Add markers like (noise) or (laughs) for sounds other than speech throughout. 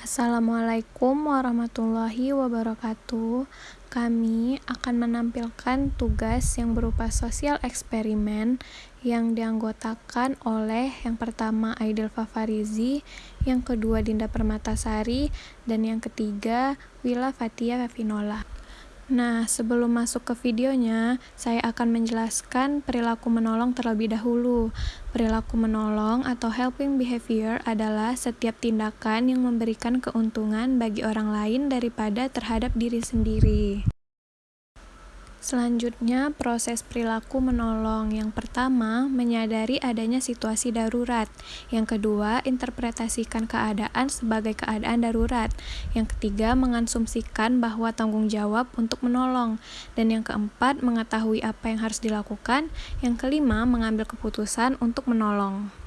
Assalamualaikum warahmatullahi wabarakatuh. Kami akan menampilkan tugas yang berupa sosial eksperimen yang dianggotakan oleh yang pertama Aidil Fafarizi, yang kedua Dinda Permatasari, dan yang ketiga Wila Fatia Fafinola. Nah, sebelum masuk ke videonya, saya akan menjelaskan perilaku menolong terlebih dahulu. Perilaku menolong atau helping behavior adalah setiap tindakan yang memberikan keuntungan bagi orang lain daripada terhadap diri sendiri. Selanjutnya, proses perilaku menolong. Yang pertama, menyadari adanya situasi darurat. Yang kedua, interpretasikan keadaan sebagai keadaan darurat. Yang ketiga, mengansumsikan bahwa tanggung jawab untuk menolong. Dan yang keempat, mengetahui apa yang harus dilakukan. Yang kelima, mengambil keputusan untuk menolong.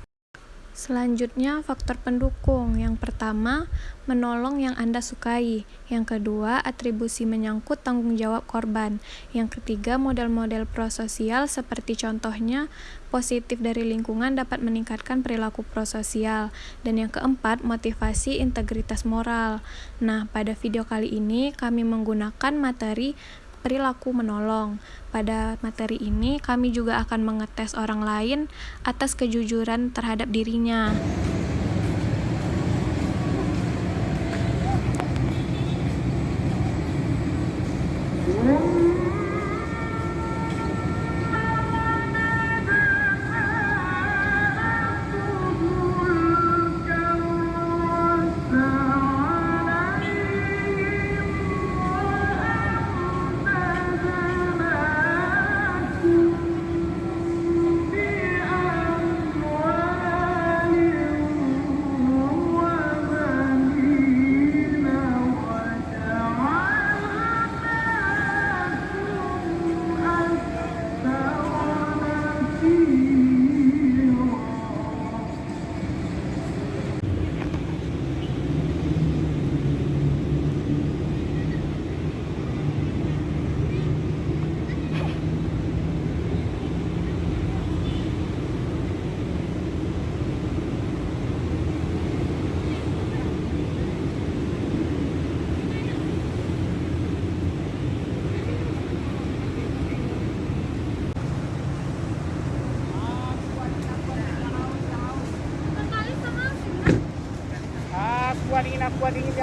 Selanjutnya, faktor pendukung. Yang pertama, menolong yang Anda sukai. Yang kedua, atribusi menyangkut tanggung jawab korban. Yang ketiga, model-model prososial seperti contohnya positif dari lingkungan dapat meningkatkan perilaku prososial. Dan yang keempat, motivasi integritas moral. Nah, pada video kali ini kami menggunakan materi perilaku menolong. Pada materi ini, kami juga akan mengetes orang lain atas kejujuran terhadap dirinya.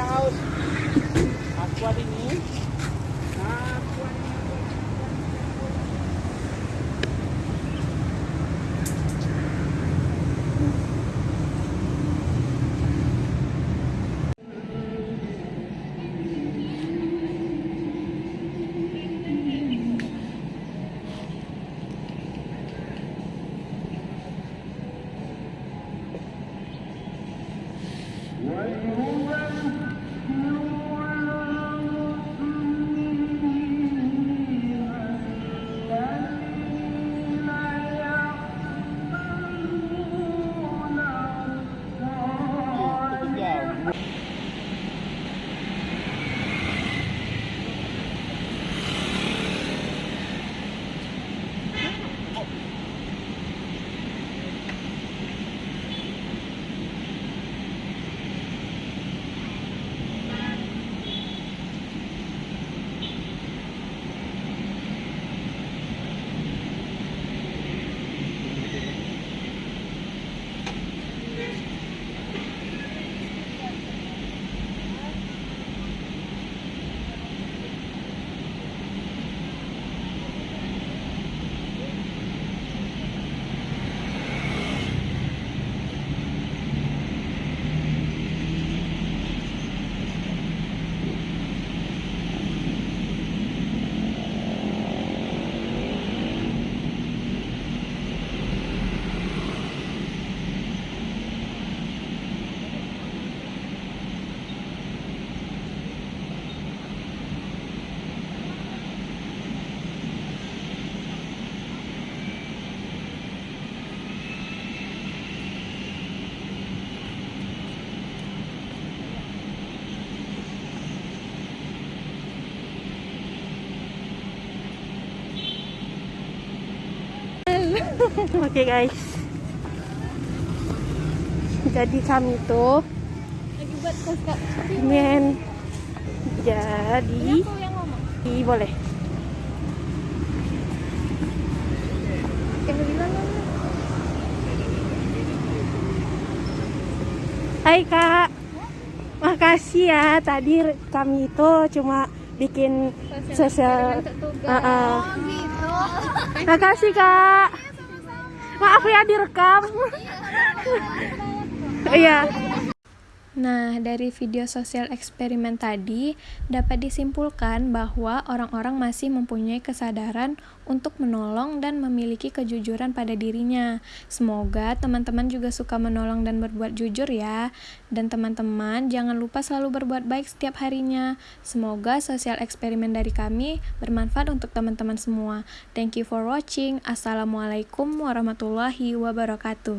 house. That's what it (laughs) Oke okay, guys. Jadi kami tuh Men. Jadi, Ih, boleh. Hai kak, makasih ya tadi kami itu cuma bikin sosial. Uh -uh. Makasih kak. Maaf ya direkam. Iya. Nah, dari video sosial eksperimen tadi dapat disimpulkan bahwa orang-orang masih mempunyai kesadaran untuk menolong dan memiliki kejujuran pada dirinya. Semoga teman-teman juga suka menolong dan berbuat jujur ya. Dan teman-teman jangan lupa selalu berbuat baik setiap harinya. Semoga sosial eksperimen dari kami bermanfaat untuk teman-teman semua. Thank you for watching. Assalamualaikum warahmatullahi wabarakatuh.